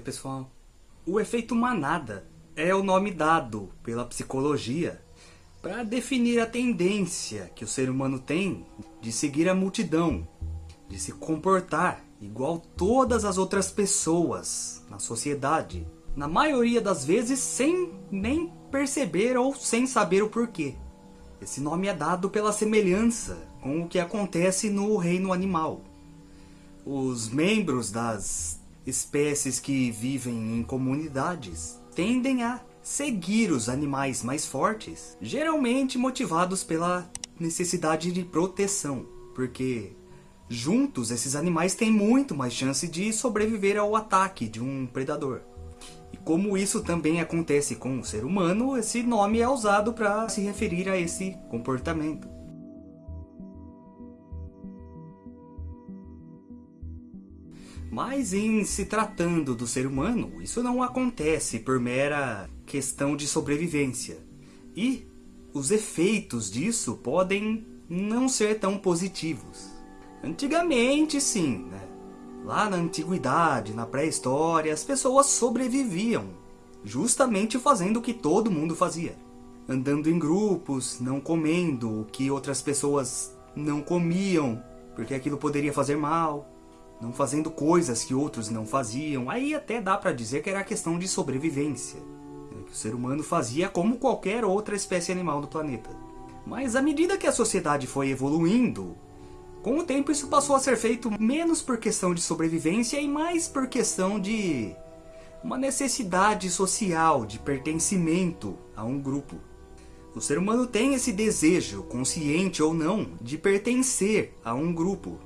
Pessoal. O efeito manada é o nome dado pela psicologia para definir a tendência que o ser humano tem de seguir a multidão, de se comportar igual todas as outras pessoas na sociedade, na maioria das vezes sem nem perceber ou sem saber o porquê. Esse nome é dado pela semelhança com o que acontece no reino animal. Os membros das espécies que vivem em comunidades tendem a seguir os animais mais fortes, geralmente motivados pela necessidade de proteção, porque juntos esses animais têm muito mais chance de sobreviver ao ataque de um predador. E como isso também acontece com o ser humano, esse nome é usado para se referir a esse comportamento. Mas em se tratando do ser humano, isso não acontece por mera questão de sobrevivência. E os efeitos disso podem não ser tão positivos. Antigamente sim, né? Lá na antiguidade, na pré-história, as pessoas sobreviviam, justamente fazendo o que todo mundo fazia. Andando em grupos, não comendo o que outras pessoas não comiam, porque aquilo poderia fazer mal não fazendo coisas que outros não faziam, aí até dá para dizer que era questão de sobrevivência, né, que o ser humano fazia como qualquer outra espécie animal do planeta. Mas à medida que a sociedade foi evoluindo, com o tempo isso passou a ser feito menos por questão de sobrevivência e mais por questão de uma necessidade social de pertencimento a um grupo. O ser humano tem esse desejo, consciente ou não, de pertencer a um grupo,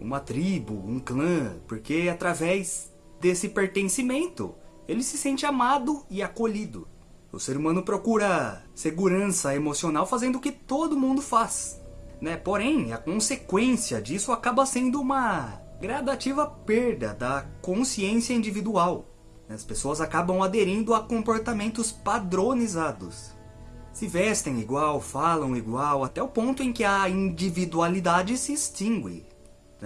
uma tribo, um clã, porque através desse pertencimento ele se sente amado e acolhido. O ser humano procura segurança emocional fazendo o que todo mundo faz. Né? Porém, a consequência disso acaba sendo uma gradativa perda da consciência individual. As pessoas acabam aderindo a comportamentos padronizados. Se vestem igual, falam igual, até o ponto em que a individualidade se extingue.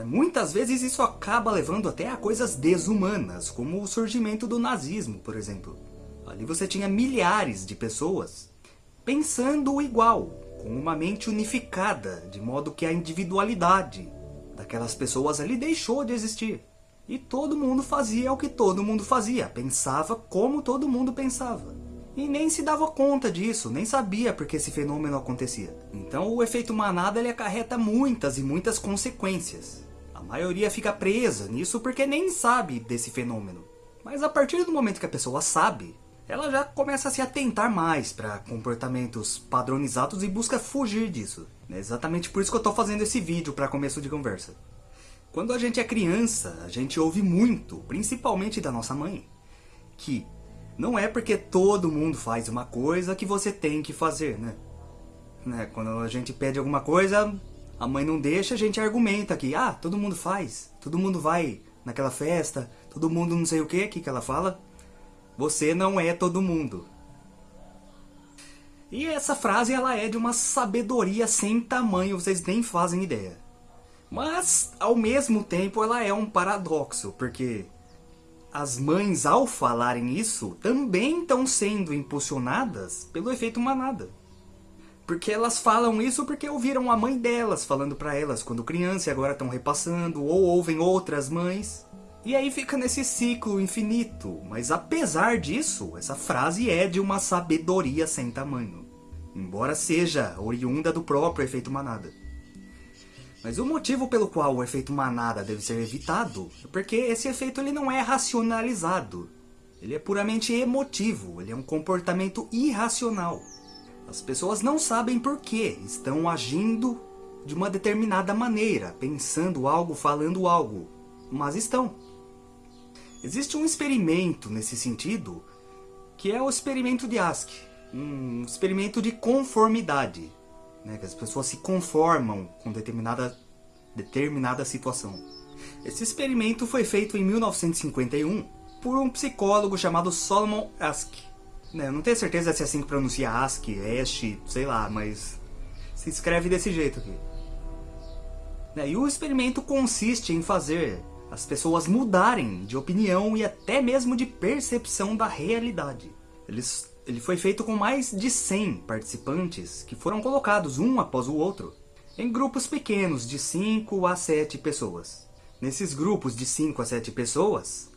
Muitas vezes isso acaba levando até a coisas desumanas, como o surgimento do nazismo, por exemplo. Ali você tinha milhares de pessoas pensando igual, com uma mente unificada, de modo que a individualidade daquelas pessoas ali deixou de existir. E todo mundo fazia o que todo mundo fazia, pensava como todo mundo pensava. E nem se dava conta disso, nem sabia porque esse fenômeno acontecia. Então o efeito manada ele acarreta muitas e muitas consequências maioria fica presa nisso porque nem sabe desse fenômeno. Mas a partir do momento que a pessoa sabe, ela já começa a se atentar mais para comportamentos padronizados e busca fugir disso. É exatamente por isso que eu estou fazendo esse vídeo para começo de conversa. Quando a gente é criança, a gente ouve muito, principalmente da nossa mãe, que não é porque todo mundo faz uma coisa que você tem que fazer, né? né? Quando a gente pede alguma coisa, a mãe não deixa, a gente argumenta que, ah, todo mundo faz, todo mundo vai naquela festa, todo mundo não sei o que, que que ela fala? Você não é todo mundo. E essa frase ela é de uma sabedoria sem tamanho, vocês nem fazem ideia. Mas, ao mesmo tempo, ela é um paradoxo, porque as mães, ao falarem isso, também estão sendo impulsionadas pelo efeito manada. Porque elas falam isso porque ouviram a mãe delas falando para elas quando criança e agora estão repassando, ou ouvem outras mães. E aí fica nesse ciclo infinito. Mas apesar disso, essa frase é de uma sabedoria sem tamanho. Embora seja oriunda do próprio efeito manada. Mas o motivo pelo qual o efeito manada deve ser evitado é porque esse efeito ele não é racionalizado. Ele é puramente emotivo, ele é um comportamento irracional. As pessoas não sabem por que estão agindo de uma determinada maneira, pensando algo, falando algo, mas estão. Existe um experimento nesse sentido, que é o experimento de Ask, um experimento de conformidade, né, que as pessoas se conformam com determinada, determinada situação. Esse experimento foi feito em 1951 por um psicólogo chamado Solomon Ask. Né, não tenho certeza se é assim que pronuncia ASCII, ESC, sei lá, mas se escreve desse jeito aqui. Né, e o experimento consiste em fazer as pessoas mudarem de opinião e até mesmo de percepção da realidade. Eles, ele foi feito com mais de 100 participantes que foram colocados um após o outro em grupos pequenos de 5 a 7 pessoas. Nesses grupos de 5 a 7 pessoas,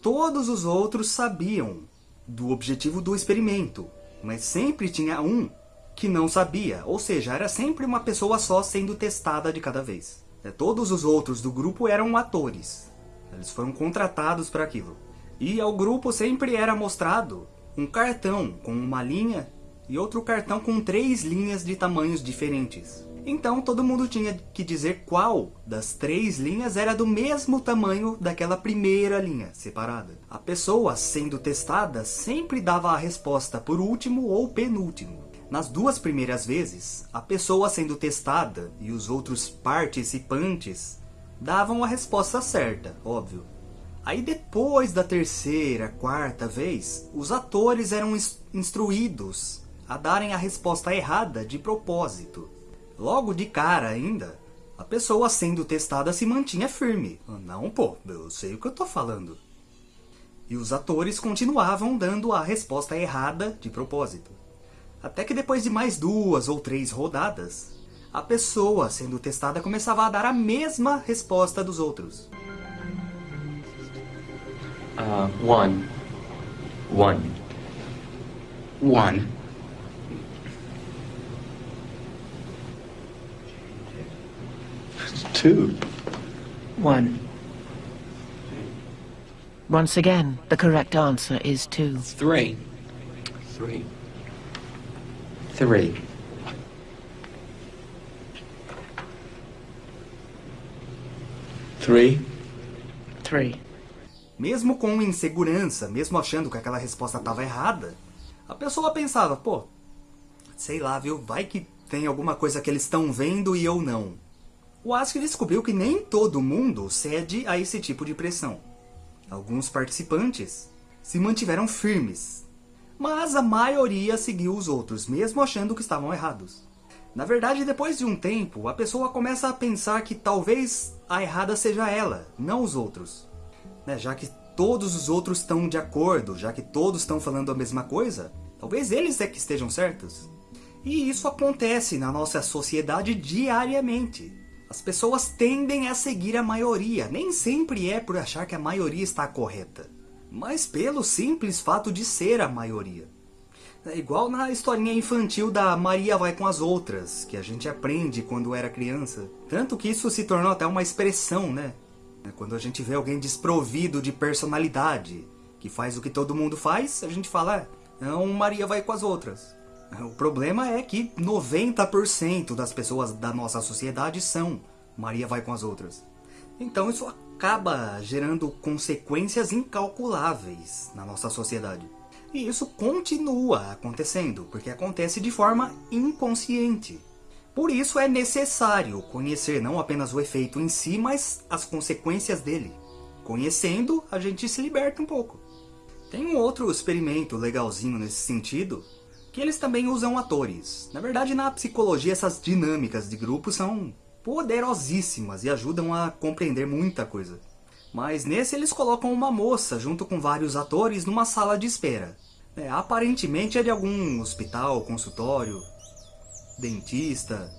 todos os outros sabiam do objetivo do experimento, mas sempre tinha um que não sabia, ou seja, era sempre uma pessoa só sendo testada de cada vez. É, todos os outros do grupo eram atores. Eles foram contratados para aquilo. E ao grupo sempre era mostrado um cartão com uma linha e outro cartão com três linhas de tamanhos diferentes. Então todo mundo tinha que dizer qual das três linhas era do mesmo tamanho daquela primeira linha separada. A pessoa sendo testada sempre dava a resposta por último ou penúltimo. Nas duas primeiras vezes, a pessoa sendo testada e os outros participantes davam a resposta certa, óbvio. Aí depois da terceira, quarta vez, os atores eram instruídos a darem a resposta errada de propósito. Logo de cara ainda, a pessoa sendo testada se mantinha firme. Não, pô, eu sei o que eu tô falando. E os atores continuavam dando a resposta errada de propósito. Até que depois de mais duas ou três rodadas, a pessoa sendo testada começava a dar a mesma resposta dos outros. Uh, one. One. One. Two. One. Once again, the correct answer is two. Three. Three. Three. Three. Three. Mesmo com insegurança, mesmo achando que aquela resposta estava errada, a pessoa pensava, pô, sei lá, viu, vai que tem alguma coisa que eles estão vendo e eu não. O Ask descobriu que nem todo mundo cede a esse tipo de pressão. Alguns participantes se mantiveram firmes, mas a maioria seguiu os outros, mesmo achando que estavam errados. Na verdade, depois de um tempo, a pessoa começa a pensar que talvez a errada seja ela, não os outros. Né? Já que todos os outros estão de acordo, já que todos estão falando a mesma coisa, talvez eles é que estejam certos. E isso acontece na nossa sociedade diariamente. As pessoas tendem a seguir a maioria, nem sempre é por achar que a maioria está correta mas pelo simples fato de ser a maioria. É igual na historinha infantil da Maria vai com as outras, que a gente aprende quando era criança. Tanto que isso se tornou até uma expressão, né? É quando a gente vê alguém desprovido de personalidade, que faz o que todo mundo faz, a gente fala, é, não, Maria vai com as outras. O problema é que 90% das pessoas da nossa sociedade são Maria vai com as outras. Então isso acaba gerando consequências incalculáveis na nossa sociedade. E isso continua acontecendo, porque acontece de forma inconsciente. Por isso é necessário conhecer não apenas o efeito em si, mas as consequências dele. Conhecendo, a gente se liberta um pouco. Tem um outro experimento legalzinho nesse sentido, que eles também usam atores. Na verdade, na psicologia, essas dinâmicas de grupo são poderosíssimas e ajudam a compreender muita coisa. Mas nesse eles colocam uma moça junto com vários atores numa sala de espera. É, aparentemente é de algum hospital, consultório, dentista.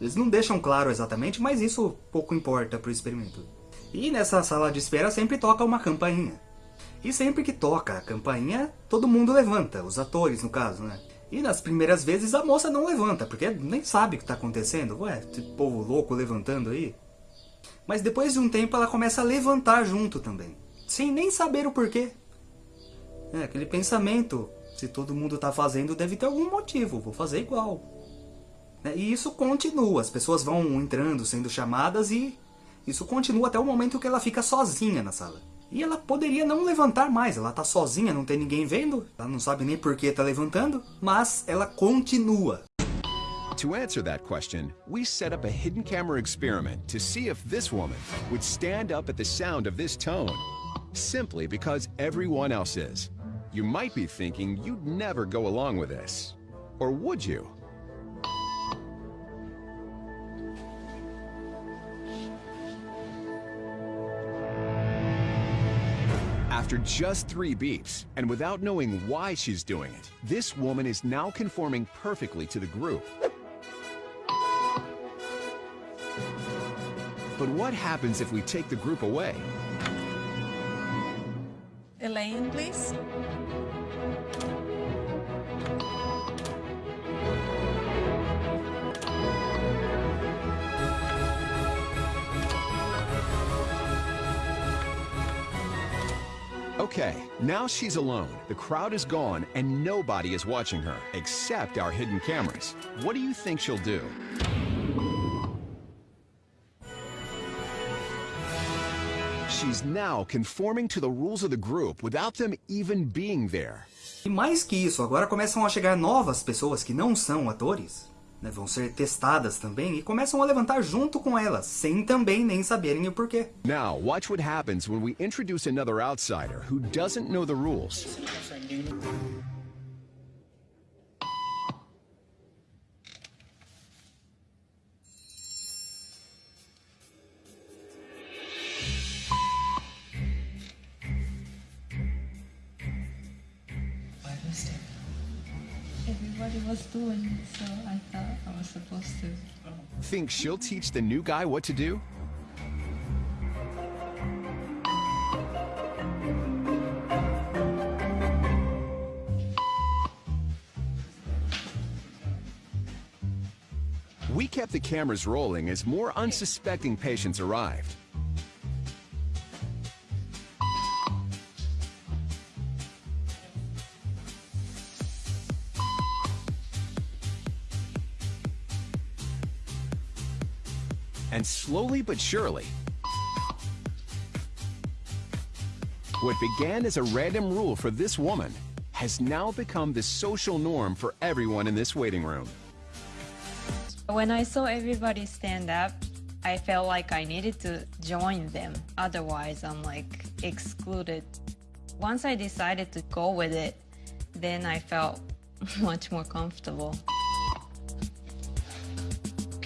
Eles não deixam claro exatamente, mas isso pouco importa para o experimento. E nessa sala de espera sempre toca uma campainha. E sempre que toca a campainha, todo mundo levanta, os atores no caso, né? E nas primeiras vezes a moça não levanta, porque nem sabe o que está acontecendo. Ué, esse povo louco levantando aí. Mas depois de um tempo ela começa a levantar junto também. Sem nem saber o porquê. É, aquele pensamento, se todo mundo está fazendo, deve ter algum motivo, vou fazer igual. É, e isso continua, as pessoas vão entrando, sendo chamadas e isso continua até o momento que ela fica sozinha na sala. E ela poderia não levantar mais, ela tá sozinha, não tem ninguém vendo, ela não sabe nem por que tá levantando, mas ela continua. To answer that question, we set up a hidden camera experiment to see if this woman would stand up at the sound of this tone, simply because everyone else is. You might be thinking you'd never go along with this. Or would you? After just three beeps, and without knowing why she's doing it, this woman is now conforming perfectly to the group. But what happens if we take the group away? Elaine, please. Okay, now she's alone. The crowd is gone and nobody is watching her, except our hidden cameras. What do you think she'll do? She's now conforming to the rules of the group without them even being there. E mais que isso, agora começam a chegar novas pessoas que não são atores, né, vão ser testadas também e começam a levantar junto com elas, sem também nem saberem o porquê. Now, watch what happens when we introduce another outsider who doesn't know the rules. Everybody was doing so I thought I was supposed to. Think she'll teach the new guy what to do? We kept the cameras rolling as more unsuspecting patients arrived. Slowly but surely, what began as a random rule for this woman has now become the social norm for everyone in this waiting room. When I saw everybody stand up, I felt like I needed to join them. Otherwise, I'm like excluded. Once I decided to go with it, then I felt much more comfortable.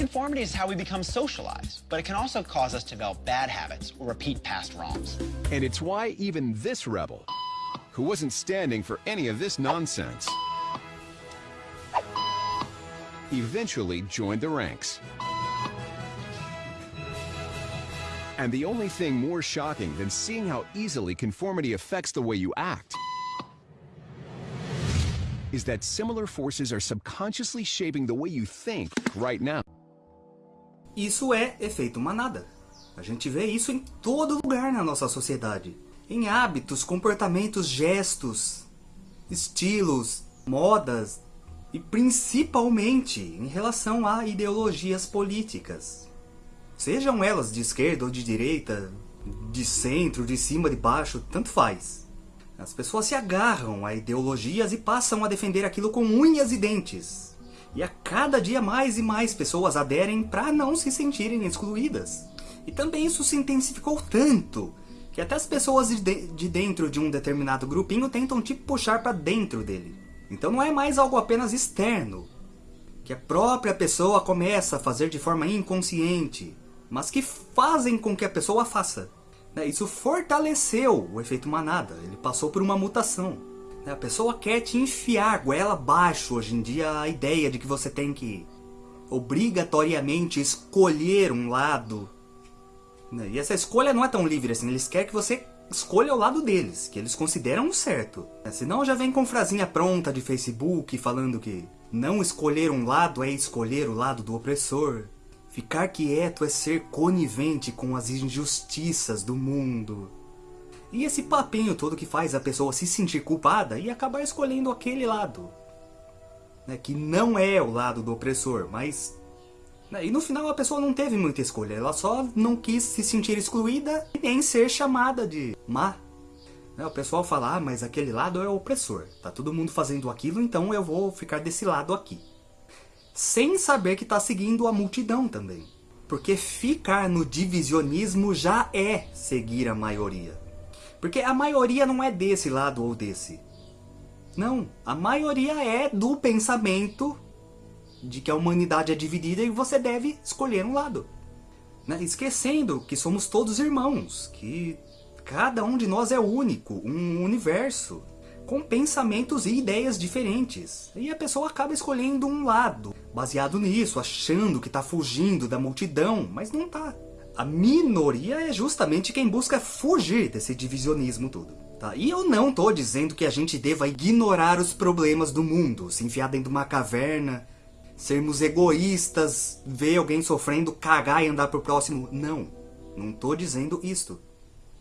Conformity is how we become socialized, but it can also cause us to develop bad habits or repeat past wrongs. And it's why even this rebel, who wasn't standing for any of this nonsense, eventually joined the ranks. And the only thing more shocking than seeing how easily conformity affects the way you act is that similar forces are subconsciously shaping the way you think right now. Isso é efeito manada. A gente vê isso em todo lugar na nossa sociedade. Em hábitos, comportamentos, gestos, estilos, modas e principalmente em relação a ideologias políticas. Sejam elas de esquerda ou de direita, de centro, de cima, de baixo, tanto faz. As pessoas se agarram a ideologias e passam a defender aquilo com unhas e dentes. E a cada dia mais e mais pessoas aderem para não se sentirem excluídas. E também isso se intensificou tanto que até as pessoas de, de dentro de um determinado grupinho tentam te puxar para dentro dele. Então não é mais algo apenas externo, que a própria pessoa começa a fazer de forma inconsciente, mas que fazem com que a pessoa faça. Isso fortaleceu o efeito manada, ele passou por uma mutação. A pessoa quer te enfiar goela abaixo hoje em dia a ideia de que você tem que obrigatoriamente escolher um lado. E essa escolha não é tão livre assim, eles querem que você escolha o lado deles, que eles consideram certo. Senão já vem com frasinha pronta de Facebook falando que não escolher um lado é escolher o lado do opressor. Ficar quieto é ser conivente com as injustiças do mundo. E esse papinho todo que faz a pessoa se sentir culpada e acabar escolhendo aquele lado. Né, que não é o lado do opressor, mas... Né, e no final a pessoa não teve muita escolha, ela só não quis se sentir excluída e nem ser chamada de má. Né, o pessoal fala, ah, mas aquele lado é o opressor, tá todo mundo fazendo aquilo, então eu vou ficar desse lado aqui. Sem saber que está seguindo a multidão também. Porque ficar no divisionismo já é seguir a maioria. Porque a maioria não é desse lado ou desse. Não, a maioria é do pensamento de que a humanidade é dividida e você deve escolher um lado. Né? Esquecendo que somos todos irmãos, que Cada um de nós é único, um universo, com pensamentos e ideias diferentes. E a pessoa acaba escolhendo um lado, baseado nisso, achando que está fugindo da multidão, mas não tá. A minoria é justamente quem busca fugir desse divisionismo tudo. Tá? E eu não tô dizendo que a gente deva ignorar os problemas do mundo, se enfiar dentro de uma caverna, sermos egoístas, ver alguém sofrendo, cagar e andar pro próximo. Não, não tô dizendo isto.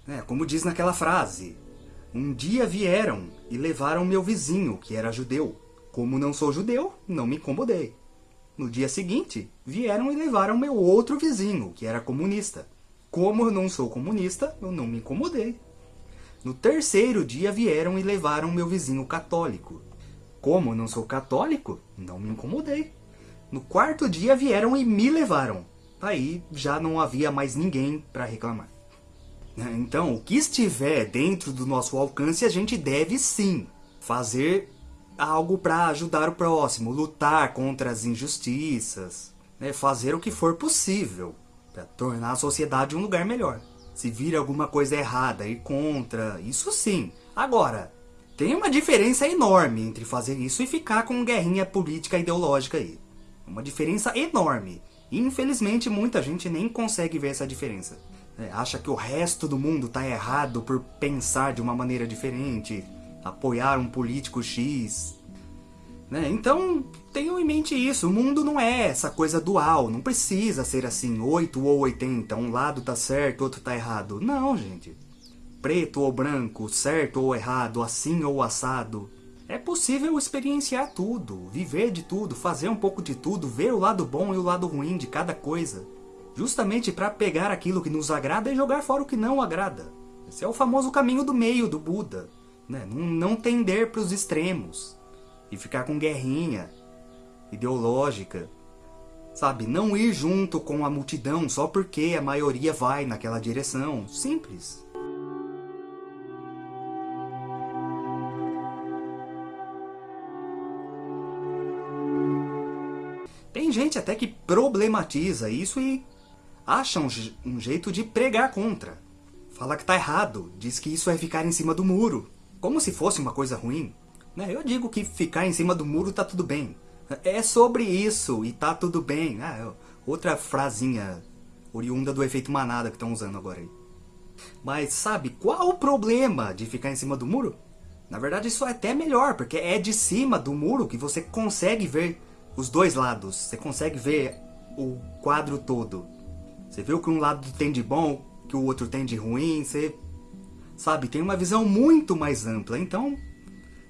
É, como diz naquela frase, um dia vieram e levaram meu vizinho, que era judeu. Como não sou judeu, não me incomodei. No dia seguinte, vieram e levaram meu outro vizinho, que era comunista. Como eu não sou comunista, eu não me incomodei. No terceiro dia vieram e levaram meu vizinho católico. Como eu não sou católico, não me incomodei. No quarto dia vieram e me levaram. Aí já não havia mais ninguém para reclamar. Então, o que estiver dentro do nosso alcance, a gente deve sim fazer algo para ajudar o próximo, lutar contra as injustiças, né? fazer o que for possível para tornar a sociedade um lugar melhor. Se vir alguma coisa errada, ir contra, isso sim. Agora, tem uma diferença enorme entre fazer isso e ficar com guerrinha política ideológica aí. Uma diferença enorme. E infelizmente muita gente nem consegue ver essa diferença. É, acha que o resto do mundo está errado por pensar de uma maneira diferente, apoiar um político X. Né? Então, tenham em mente isso, o mundo não é essa coisa dual, não precisa ser assim, 8 ou 80, um lado tá certo, outro tá errado. Não, gente. Preto ou branco, certo ou errado, assim ou assado. É possível experienciar tudo, viver de tudo, fazer um pouco de tudo, ver o lado bom e o lado ruim de cada coisa. Justamente para pegar aquilo que nos agrada e jogar fora o que não agrada. Esse é o famoso caminho do meio do Buda. Né? Não, não tender para os extremos. E ficar com guerrinha ideológica. Sabe, não ir junto com a multidão só porque a maioria vai naquela direção. Simples. Tem gente até que problematiza isso e acha um, um, jeito de pregar contra. Fala que tá errado, diz que isso é ficar em cima do muro, como se fosse uma coisa ruim. Né? Eu digo que ficar em cima do muro tá tudo bem. É sobre isso e tá tudo bem. Ah, outra frasinha oriunda do efeito manada que estão usando agora aí. Mas sabe qual o problema de ficar em cima do muro? Na verdade isso é até melhor, porque é de cima do muro que você consegue ver os dois lados. Você consegue ver o quadro todo. Você vê o que um lado tem de bom, que o outro tem de ruim, você sabe, tem uma visão muito mais ampla. Então,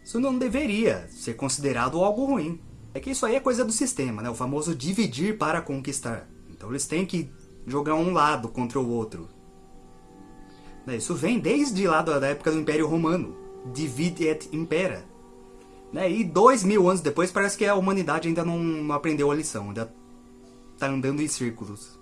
isso não deveria ser considerado algo ruim. É que isso aí é coisa do sistema, né? O famoso dividir para conquistar. Então eles têm que jogar um lado contra o outro. Né, isso vem desde lá da época do Império Romano. Divide et impera. Né? E dois mil anos depois parece que a humanidade ainda não aprendeu a lição, ainda tá andando em círculos.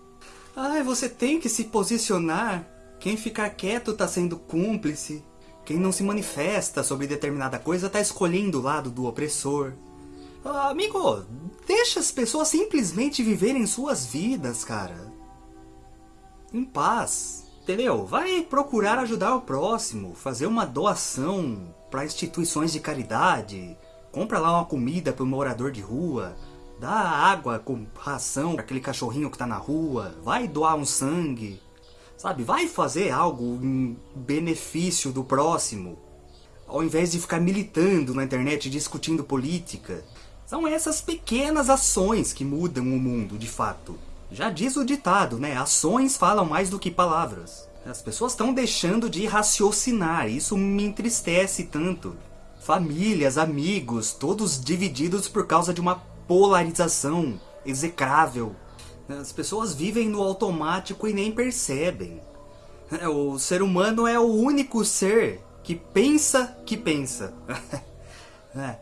Ai, você tem que se posicionar. Quem ficar quieto tá sendo cúmplice. Quem não se manifesta sobre determinada coisa tá escolhendo o lado do opressor. Ah, amigo, deixa as pessoas simplesmente viverem suas vidas, cara. Em paz. Entendeu? Vai procurar ajudar o próximo, fazer uma doação, para instituições de caridade, compra lá uma comida para o morador de rua, dá água com ração para aquele cachorrinho que está na rua, vai doar um sangue, sabe? Vai fazer algo em benefício do próximo, ao invés de ficar militando na internet discutindo política. São essas pequenas ações que mudam o mundo, de fato. Já diz o ditado, né? Ações falam mais do que palavras. As pessoas estão deixando de raciocinar, isso me entristece tanto. Famílias, amigos, todos divididos por causa de uma polarização execrável. As pessoas vivem no automático e nem percebem. O ser humano é o único ser que pensa que pensa. é.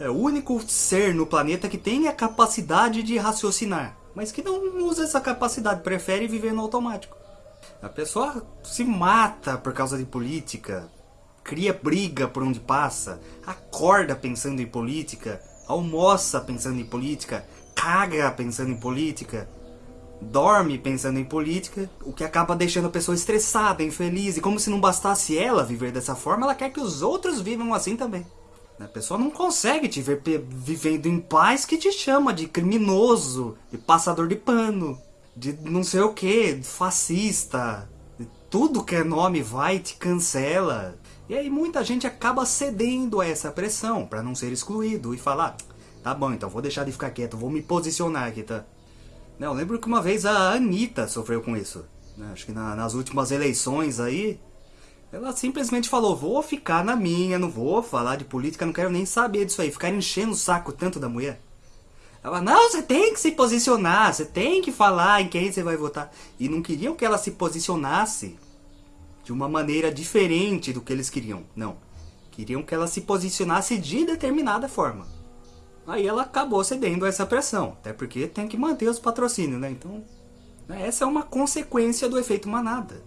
é o único ser no planeta que tem a capacidade de raciocinar, mas que não usa essa capacidade, prefere viver no automático. A pessoa se mata por causa de política, cria briga por onde passa, acorda pensando em política, almoça pensando em política, caga pensando em política. dorme pensando em política, o que acaba deixando a pessoa estressada, infeliz, e como se não bastasse ela viver dessa forma, ela quer que os outros vivam assim também. A pessoa não consegue te ver vivendo em paz que te chama de criminoso, de passador de pano, de não sei o que, fascista. Tudo que é nome vai te cancela. E aí muita gente acaba cedendo a essa pressão para não ser excluído e falar, tá bom, então vou deixar de ficar quieto, vou me posicionar aqui, tá? Eu lembro que uma vez a Anitta sofreu com isso. Né? Acho que na, nas últimas eleições aí, ela simplesmente falou, vou ficar na minha, não vou falar de política, não quero nem saber disso aí, ficar enchendo o saco tanto da mulher. Ela, não, você tem que se posicionar, você tem que falar em quem você vai votar. E não queriam que ela se posicionasse de uma maneira diferente do que eles queriam, não. Queriam que ela se posicionasse de determinada forma. Aí ela acabou cedendo a essa pressão, até porque tem que manter os patrocínios, né? Então, né, essa é uma consequência do efeito manada.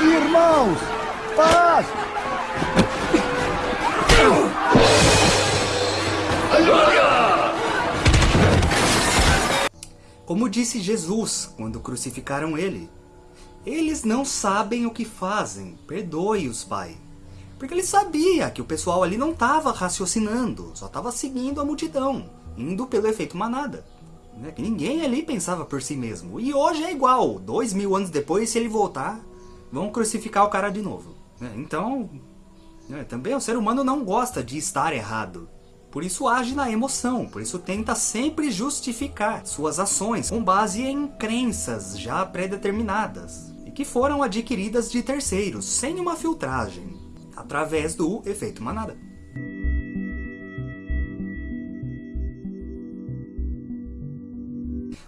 Irmãos, paz! Como disse Jesus quando crucificaram ele, eles não sabem o que fazem, perdoe-os, Pai. Porque ele sabia que o pessoal ali não estava raciocinando, só estava seguindo a multidão, indo pelo efeito manada. Né? Ninguém ali pensava por si mesmo. E hoje é igual, dois mil anos depois, se ele voltar, vão crucificar o cara de novo. Né? Então, né, também o ser humano não gosta de estar errado. Por isso age na emoção, por isso tenta sempre justificar suas ações com base em crenças já pré-determinadas que foram adquiridas de terceiros, sem uma filtragem, através do efeito manada.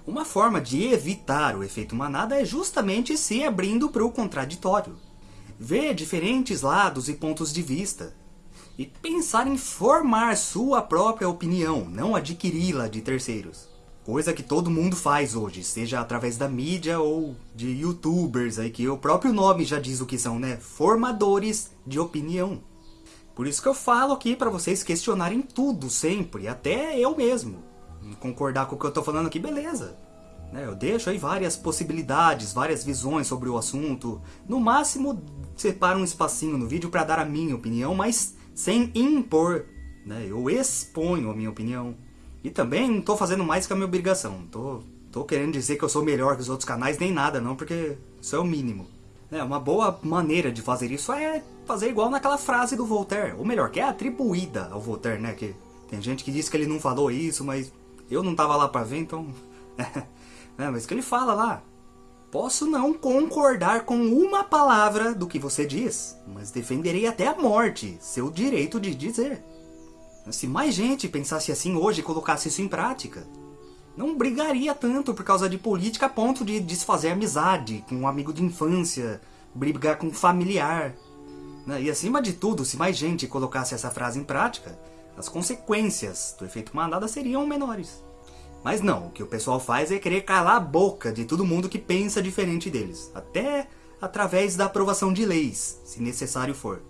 Uma forma de evitar o efeito manada é justamente se abrindo para o contraditório. Ver diferentes lados e pontos de vista. E pensar em formar sua própria opinião, não adquiri-la de terceiros. Coisa que todo mundo faz hoje, seja através da mídia ou de youtubers aí, que o próprio nome já diz o que são, né? Formadores de opinião. Por isso que eu falo aqui para vocês questionarem tudo sempre, até eu mesmo. Concordar com o que eu tô falando aqui, beleza. Né, eu deixo aí várias possibilidades, várias visões sobre o assunto. No máximo, separo um espacinho no vídeo para dar a minha opinião, mas sem impor. Né? Eu exponho a minha opinião. E também não tô fazendo mais que a minha obrigação. Tô, tô querendo dizer que eu sou melhor que os outros canais, nem nada não, porque isso é o mínimo. É, uma boa maneira de fazer isso é fazer igual naquela frase do Voltaire. Ou melhor, que é atribuída ao Voltaire, né? Que tem gente que diz que ele não falou isso, mas eu não tava lá pra ver, então... é, mas que ele fala lá. Posso não concordar com uma palavra do que você diz, mas defenderei até a morte seu direito de dizer. Se mais gente pensasse assim hoje e colocasse isso em prática, não brigaria tanto por causa de política a ponto de desfazer amizade com um amigo de infância, brigar com um familiar. Né? E acima de tudo, se mais gente colocasse essa frase em prática, as consequências do efeito manada seriam menores. Mas não, o que o pessoal faz é querer calar a boca de todo mundo que pensa diferente deles, até através da aprovação de leis, se necessário for.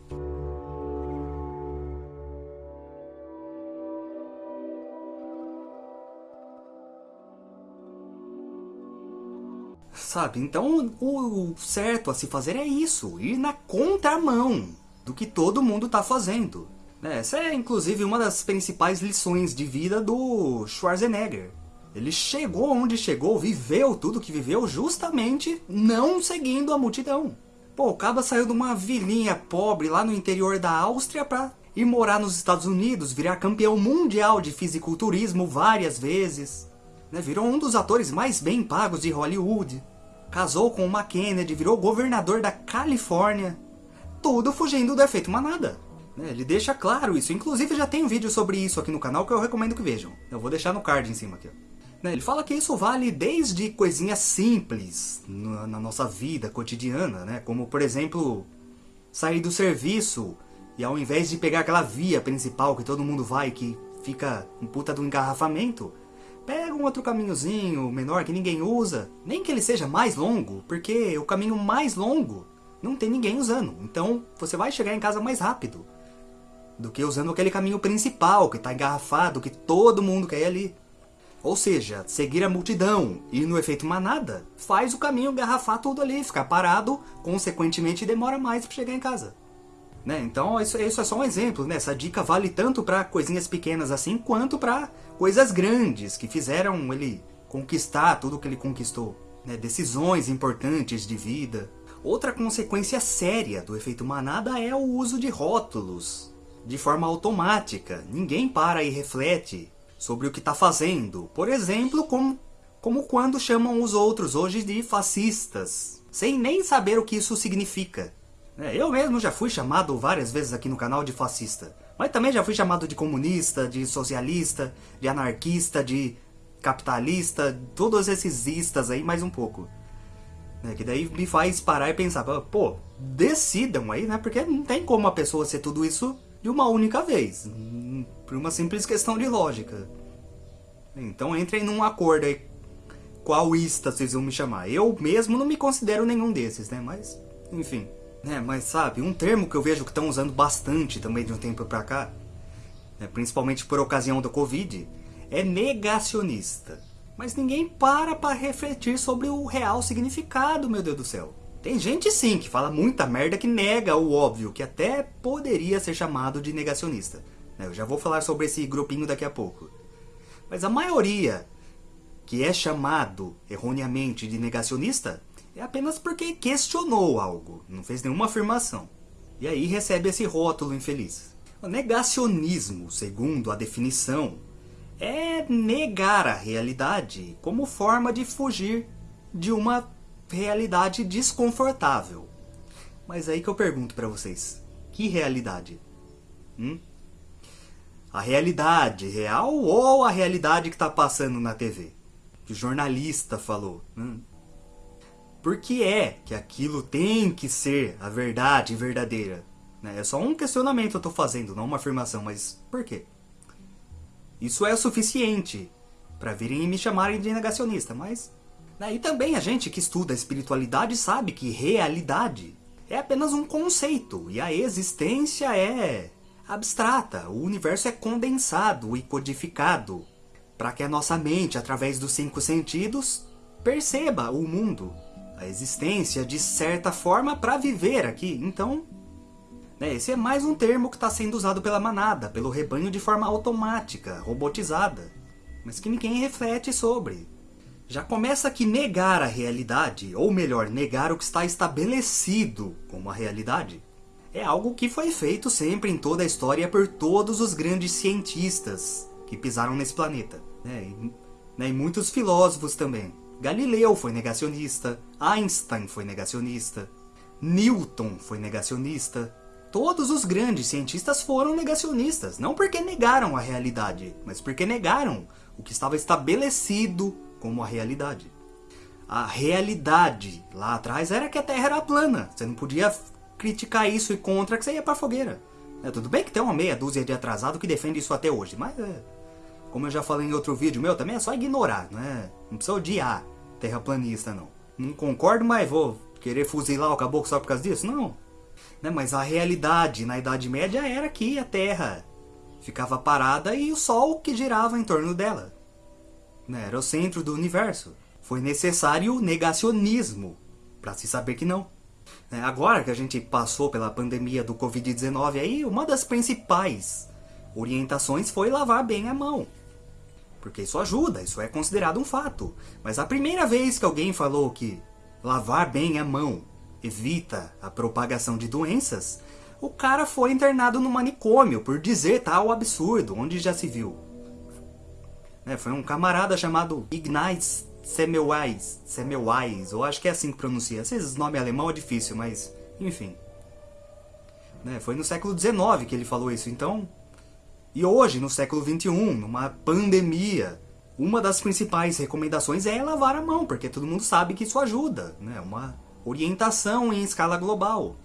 Sabe? Então o certo a se fazer é isso, ir na contramão do que todo mundo está fazendo. Né? Essa é inclusive uma das principais lições de vida do Schwarzenegger. Ele chegou onde chegou, viveu tudo que viveu justamente não seguindo a multidão. Pô, o Caba saiu de uma vilinha pobre lá no interior da Áustria para ir morar nos Estados Unidos, virar campeão mundial de fisiculturismo várias vezes. Né? Virou um dos atores mais bem pagos de Hollywood casou com uma Kennedy, virou governador da Califórnia. Tudo fugindo do efeito manada. Né, ele deixa claro isso. Inclusive já tem um vídeo sobre isso aqui no canal que eu recomendo que vejam. Eu vou deixar no card em cima aqui. Né, ele fala que isso vale desde coisinhas simples na nossa vida cotidiana, né? Como, por exemplo, sair do serviço e ao invés de pegar aquela via principal que todo mundo vai, que fica um puta do engarrafamento, Pega um outro caminhozinho menor que ninguém usa, nem que ele seja mais longo, porque o caminho mais longo não tem ninguém usando. Então você vai chegar em casa mais rápido. do que usando aquele caminho principal que está engarrafado, que todo mundo quer ir ali. Ou seja, seguir a multidão e no efeito manada faz o caminho engarrafar tudo ali, ficar parado, consequentemente demora mais para chegar em casa. Né? Então isso, isso é só um exemplo, né? essa dica vale tanto para coisinhas pequenas assim, quanto para coisas grandes que fizeram ele conquistar tudo que ele conquistou. Né? Decisões importantes de vida. Outra consequência séria do efeito manada é o uso de rótulos, de forma automática. Ninguém para e reflete sobre o que está fazendo. Por exemplo, como, como quando chamam os outros hoje de fascistas, sem nem saber o que isso significa. É, eu mesmo já fui chamado várias vezes aqui no canal de fascista. Mas também já fui chamado de comunista, de socialista, de anarquista, de capitalista, todos esses istas aí, mais um pouco. É, que daí me faz parar e pensar, pô, decidam aí, né? Porque não tem como a pessoa ser tudo isso de uma única vez. Por uma simples questão de lógica. Então entrem num acordo aí. Qual ista vocês vão me chamar? Eu mesmo não me considero nenhum desses, né? Mas, enfim. É, mas sabe, um termo que eu vejo que estão usando bastante também de um tempo pra cá, né, principalmente por ocasião do Covid, é negacionista. Mas ninguém para para refletir sobre o real significado, meu Deus do céu. Tem gente sim que fala muita merda que nega o óbvio, que até poderia ser chamado de negacionista. Né, eu já vou falar sobre esse grupinho daqui a pouco. Mas a maioria que é chamado erroneamente de negacionista é apenas porque questionou algo, não fez nenhuma afirmação. E aí recebe esse rótulo infeliz. O negacionismo, segundo a definição, é negar a realidade como forma de fugir de uma realidade desconfortável. Mas aí que eu pergunto para vocês, que realidade? Hum? A realidade real ou a realidade que está passando na TV? Que o jornalista falou. Hum? Por que é que aquilo tem que ser a verdade verdadeira? Né? É só um questionamento que eu estou fazendo, não uma afirmação, mas por quê? Isso é o suficiente para virem me chamarem de negacionista, mas... Né? E também a gente que estuda a espiritualidade sabe que realidade é apenas um conceito e a existência é abstrata, o universo é condensado e codificado para que a nossa mente, através dos cinco sentidos, perceba o mundo a existência de certa forma para viver aqui. Então, né, esse é mais um termo que está sendo usado pela manada, pelo rebanho de forma automática, robotizada, mas que ninguém reflete sobre. Já começa que negar a realidade, ou melhor, negar o que está estabelecido como a realidade, é algo que foi feito sempre em toda a história por todos os grandes cientistas que pisaram nesse planeta. Né? E, né, e muitos filósofos também. Galileu foi negacionista, Einstein foi negacionista, Newton foi negacionista. Todos os grandes cientistas foram negacionistas, não porque negaram a realidade, mas porque negaram o que estava estabelecido como a realidade. A realidade lá atrás era que a Terra era plana. Você não podia criticar isso e contra que você ia pra fogueira. É, tudo bem que tem uma meia dúzia de atrasado que defende isso até hoje, mas é, como eu já falei em outro vídeo meu, também é só ignorar, não é? Não precisa odiar terraplanista, não. Não concordo, mas vou querer fuzilar o caboclo só por causa disso? Não. Né? Mas a realidade na Idade Média era que a Terra ficava parada e o Sol que girava em torno dela. Né? Era o centro do universo. Foi necessário negacionismo para se saber que não. Né? Agora que a gente passou pela pandemia do Covid-19 aí, uma das principais orientações foi lavar bem a mão. Porque isso ajuda, isso é considerado um fato. Mas a primeira vez que alguém falou que lavar bem a mão evita a propagação de doenças, o cara foi internado no manicômio por dizer tal absurdo, onde já se viu. É, foi um camarada chamado Ignaz Semmelweis, Semmelweis, ou acho que é assim que pronuncia. Esses nome alemão é difícil, mas enfim. É, foi no século XIX que ele falou isso, então e hoje, no século XXI, numa pandemia, uma das principais recomendações é lavar a mão, porque todo mundo sabe que isso ajuda, né? Uma orientação em escala global.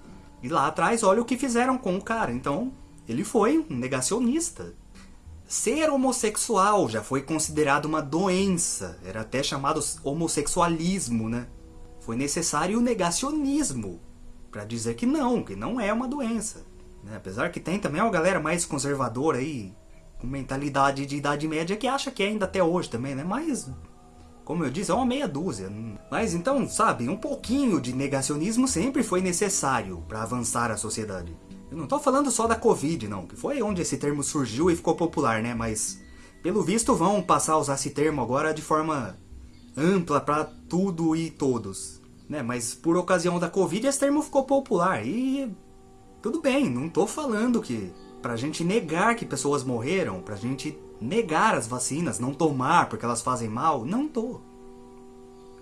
E lá atrás, olha o que fizeram com o cara. Então, ele foi um negacionista. Ser homossexual já foi considerado uma doença, era até chamado homossexualismo, né? Foi necessário o negacionismo para dizer que não, que não é uma doença. Né? Apesar que tem também uma galera mais conservadora aí, com mentalidade de idade média, que acha que é ainda até hoje também, né? Mas, como eu disse, é uma meia dúzia. Mas então, sabe, um pouquinho de negacionismo sempre foi necessário para avançar a sociedade. Eu não tô falando só da Covid, não, que foi onde esse termo surgiu e ficou popular, né? Mas, pelo visto, vão passar a usar esse termo agora de forma ampla para tudo e todos. Né? Mas por ocasião da Covid esse termo ficou popular e tudo bem, não tô falando que pra gente negar que pessoas morreram, pra gente negar as vacinas, não tomar porque elas fazem mal, não tô.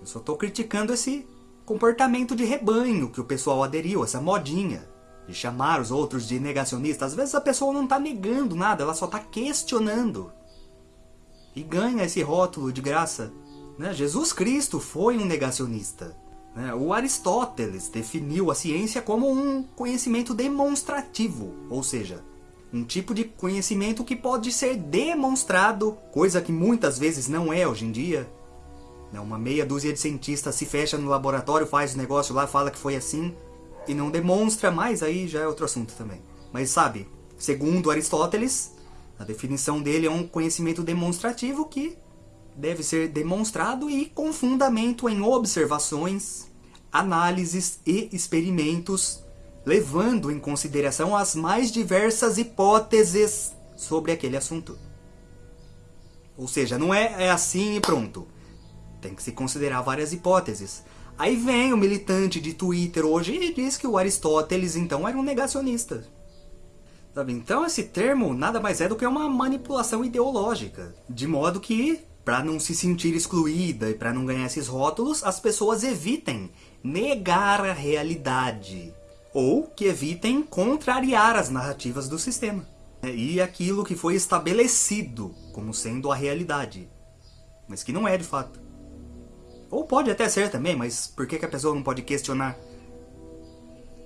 Eu só tô criticando esse comportamento de rebanho que o pessoal aderiu, essa modinha de chamar os outros de negacionistas. Às vezes a pessoa não tá negando nada, ela só tá questionando. E ganha esse rótulo de graça. Né? Jesus Cristo foi um negacionista. Né? O Aristóteles definiu a ciência como um conhecimento demonstrativo, ou seja, um tipo de conhecimento que pode ser demonstrado, coisa que muitas vezes não é hoje em dia. Né? Uma meia dúzia de cientistas se fecha no laboratório, faz o negócio lá, fala que foi assim, e não demonstra mais, aí já é outro assunto também. Mas sabe, segundo Aristóteles, a definição dele é um conhecimento demonstrativo que deve ser demonstrado e com fundamento em observações, análises e experimentos, levando em consideração as mais diversas hipóteses sobre aquele assunto. Ou seja, não é, é assim e pronto. Tem que se considerar várias hipóteses. Aí vem o militante de Twitter hoje e diz que o Aristóteles então era um negacionista. Sabe? Então esse termo nada mais é do que uma manipulação ideológica, de modo que para não se sentir excluída e para não ganhar esses rótulos, as pessoas evitem negar a realidade. Ou que evitem contrariar as narrativas do sistema. E aquilo que foi estabelecido como sendo a realidade. Mas que não é de fato. Ou pode até ser também, mas por que, a pessoa não pode questionar?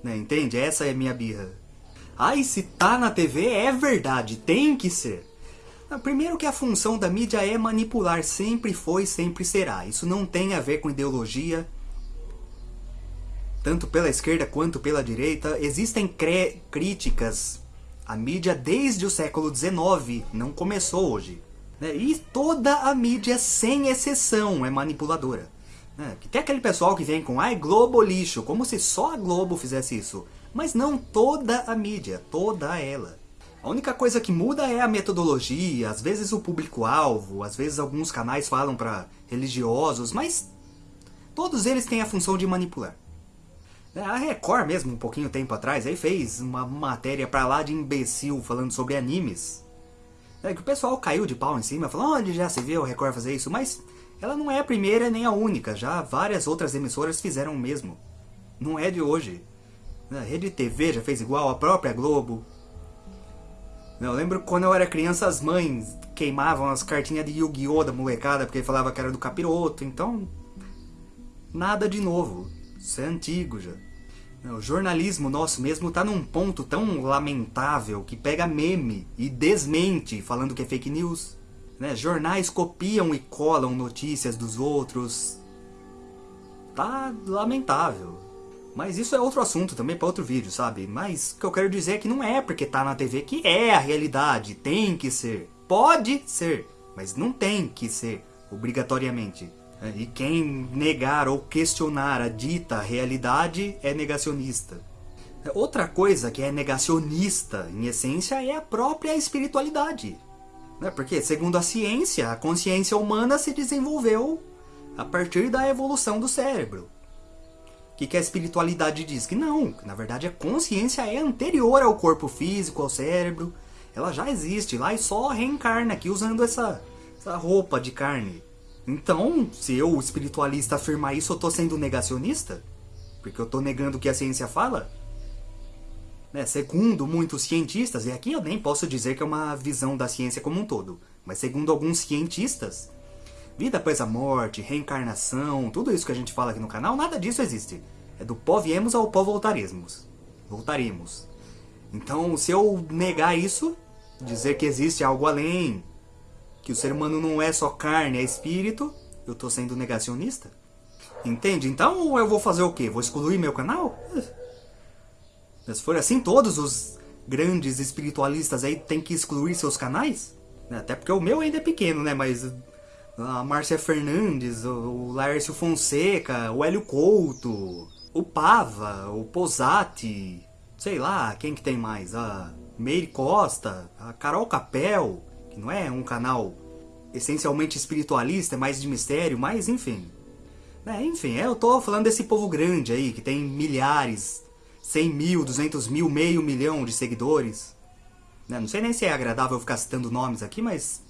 Né, entende? Essa é minha birra. Ai, se tá na TV é verdade, tem que ser. Primeiro que a função da mídia é manipular, sempre foi, sempre será. Isso não tem a ver com ideologia, tanto pela esquerda quanto pela direita. Existem críticas à mídia desde o século XIX, não começou hoje. Né? E toda a mídia, sem exceção, é manipuladora. Né? Tem aquele pessoal que vem com ai Globo lixo, como se só a Globo fizesse isso. Mas não toda a mídia, toda ela. A única coisa que muda é a metodologia, às vezes o público-alvo, às vezes alguns canais falam para religiosos, mas todos eles têm a função de manipular. É, a Record mesmo, um pouquinho tempo atrás, aí fez uma matéria pra lá de imbecil falando sobre animes. É que o pessoal caiu de pau em cima, falou, onde já se viu a Record fazer isso? Mas ela não é a primeira nem a única, já várias outras emissoras fizeram o mesmo. Não é de hoje. A Rede TV já fez igual, a própria Globo, eu lembro quando eu era criança, as mães queimavam as cartinhas de Yu-Gi-Oh! da molecada porque falava que era do capiroto, então. Nada de novo. Isso é antigo já. O jornalismo nosso mesmo tá num ponto tão lamentável que pega meme e desmente falando que é fake news. Né? Jornais copiam e colam notícias dos outros. Tá lamentável. Mas isso é outro assunto também para outro vídeo, sabe? Mas o que eu quero dizer é que não é porque tá na TV que é a realidade, tem que ser. Pode ser, mas não tem que ser, obrigatoriamente. E quem negar ou questionar a dita realidade é negacionista. Outra coisa que é negacionista, em essência, é a própria espiritualidade. Né? Porque, segundo a ciência, a consciência humana se desenvolveu a partir da evolução do cérebro. O que, que a espiritualidade diz? Que não, que na verdade a consciência é anterior ao corpo físico, ao cérebro. Ela já existe lá e só reencarna aqui usando essa, essa roupa de carne. Então, se eu, espiritualista, afirmar isso, eu estou sendo negacionista? Porque eu estou negando o que a ciência fala? Né, segundo muitos cientistas, e aqui eu nem posso dizer que é uma visão da ciência como um todo, mas segundo alguns cientistas, Vida após a morte, reencarnação, tudo isso que a gente fala aqui no canal, nada disso existe. É do pó viemos ao pó voltaremos. Voltaremos. Então, se eu negar isso, dizer que existe algo além, que o ser humano não é só carne, é espírito, eu estou sendo negacionista? Entende? Então eu vou fazer o quê? Vou excluir meu canal? Se for assim, todos os grandes espiritualistas aí têm que excluir seus canais? Até porque o meu ainda é pequeno, né? Mas a Márcia Fernandes, o Laércio Fonseca, o Hélio Couto, o Pava, o Posati, sei lá, quem que tem mais? A Meire Costa, a Carol Capel, que não é um canal essencialmente espiritualista, é mais de mistério, mas enfim. É, enfim, eu tô falando desse povo grande aí, que tem milhares, 100 mil, 200 mil, meio milhão de seguidores. Né, não sei nem se é agradável ficar citando nomes aqui, mas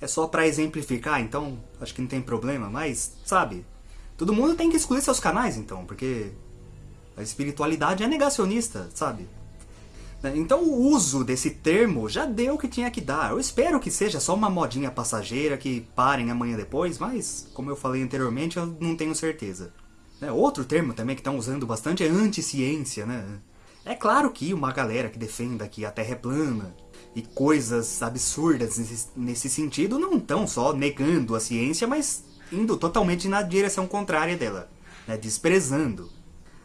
é só pra exemplificar, então acho que não tem problema, mas, sabe, todo mundo tem que excluir seus canais, então, porque a espiritualidade é negacionista, sabe? Né? Então o uso desse termo já deu o que tinha que dar. Eu espero que seja só uma modinha passageira que parem amanhã depois, mas como eu falei anteriormente, eu não tenho certeza. Né? Outro termo também que estão usando bastante é anti-ciência, né? É claro que uma galera que defenda que a Terra é plana e coisas absurdas nesse, sentido não estão só negando a ciência, mas indo totalmente na direção contrária dela, né? desprezando.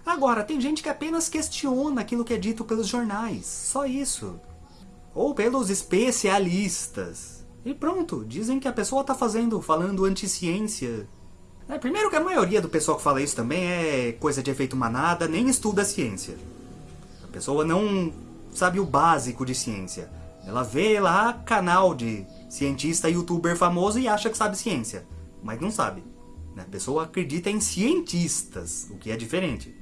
Agora, tem gente que apenas questiona aquilo que é dito pelos jornais, só isso. Ou pelos especialistas. E pronto, dizem que a pessoa está fazendo, falando anti-ciência. É, primeiro que a maioria do pessoal que fala isso também é coisa de efeito manada, nem estuda a ciência. Pessoa não sabe o básico de ciência. Ela vê lá canal de cientista youtuber famoso e acha que sabe ciência. Mas não sabe. A pessoa acredita em cientistas, o que é diferente.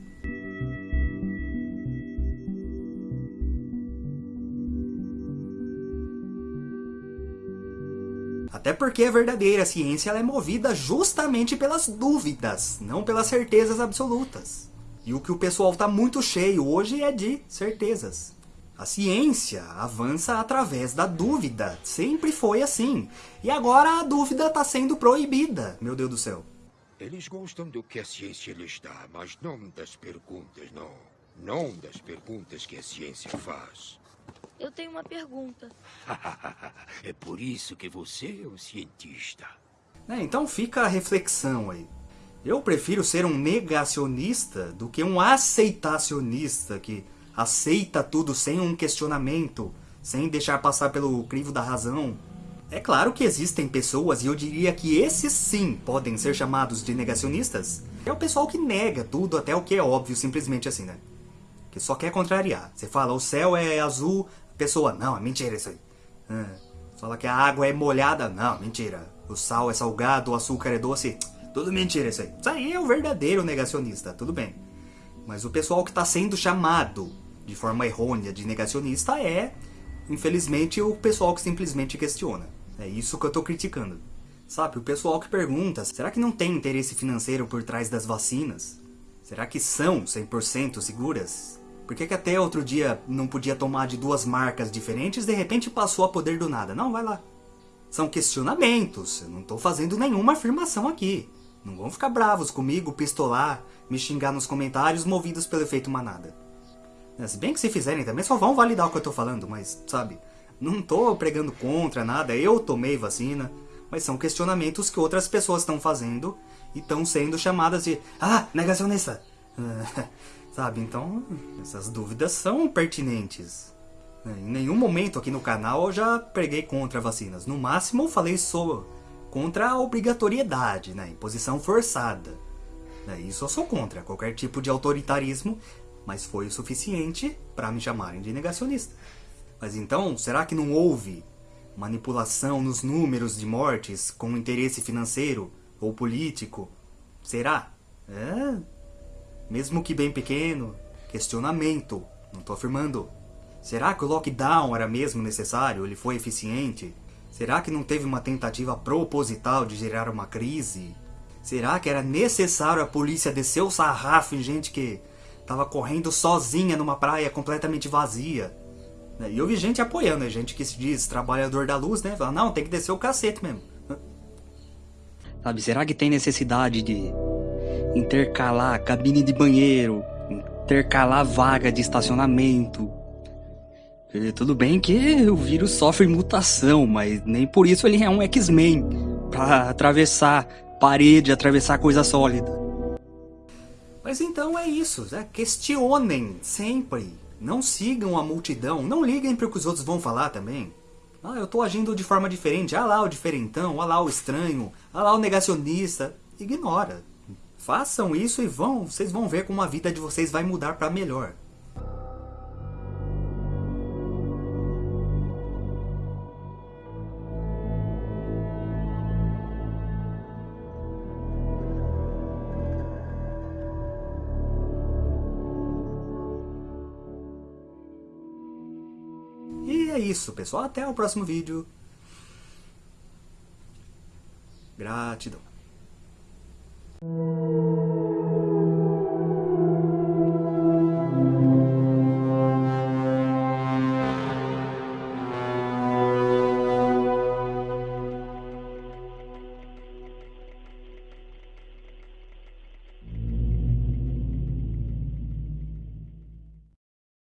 Até porque a verdadeira ciência é movida justamente pelas dúvidas, não pelas certezas absolutas. E o que o pessoal está muito cheio hoje é de certezas. A ciência avança através da dúvida, sempre foi assim. E agora a dúvida está sendo proibida, meu Deus do céu. Eles gostam do que a ciência lhes dá, mas não das perguntas, não. Não das perguntas que a ciência faz. Eu tenho uma pergunta. é por isso que você é um cientista. É, então fica a reflexão aí. Eu prefiro ser um negacionista do que um aceitacionista que aceita tudo sem um questionamento, sem deixar passar pelo crivo da razão. É claro que existem pessoas, e eu diria que esses sim podem ser chamados de negacionistas. É o pessoal que nega tudo até o que é óbvio, simplesmente assim, né? Que só quer contrariar. Você fala, o céu é azul, pessoa, não, é mentira isso aí. Ah, fala que a água é molhada, não, mentira. O sal é salgado, o açúcar é doce, tudo mentira isso aí. Isso aí é o verdadeiro negacionista, tudo bem. Mas o pessoal que está sendo chamado de forma errônea de negacionista é, infelizmente, o pessoal que simplesmente questiona. É isso que eu estou criticando. Sabe, o pessoal que pergunta, será que não tem interesse financeiro por trás das vacinas? Será que são 100% seguras? Por que, que até outro dia não podia tomar de duas marcas diferentes de repente passou a poder do nada? Não, vai lá. São questionamentos, eu não estou fazendo nenhuma afirmação aqui. Não vão ficar bravos comigo, pistolar, me xingar nos comentários movidos pelo efeito manada. É, se bem que se fizerem também só vão validar o que eu estou falando, mas sabe, não estou pregando contra nada, eu tomei vacina, mas são questionamentos que outras pessoas estão fazendo e estão sendo chamadas de Ah, negacionista! Sabe, então essas dúvidas são pertinentes. Em nenhum momento aqui no canal eu já preguei contra vacinas. No máximo eu falei sobre contra a obrigatoriedade, né? imposição forçada. Né? Isso eu sou contra, qualquer tipo de autoritarismo, mas foi o suficiente para me chamarem de negacionista. Mas então, será que não houve manipulação nos números de mortes com interesse financeiro ou político? Será? É, mesmo que bem pequeno, questionamento, não estou afirmando. Será que o lockdown era mesmo necessário? Ele foi eficiente? Será que não teve uma tentativa proposital de gerar uma crise? Será que era necessário a polícia descer o sarrafo em gente que estava correndo sozinha numa praia completamente vazia? E eu vi gente apoiando, gente que se diz trabalhador da luz, né? Fala, não, tem que descer o cacete mesmo. Sabe, será que tem necessidade de intercalar cabine de banheiro, intercalar vaga de estacionamento. E tudo bem que o vírus sofre mutação, mas nem por isso ele é um X-Men para atravessar parede, atravessar coisa sólida. Mas então é isso, né? questionem sempre. Não sigam a multidão, não liguem para o que os outros vão falar também. Ah, eu estou agindo de forma diferente. Ah lá o diferentão, ah lá o estranho, ah lá o negacionista. Ignora. Façam isso e vão, vocês vão ver como a vida de vocês vai mudar para melhor. Isso, pessoal. Até o próximo vídeo. Gratidão.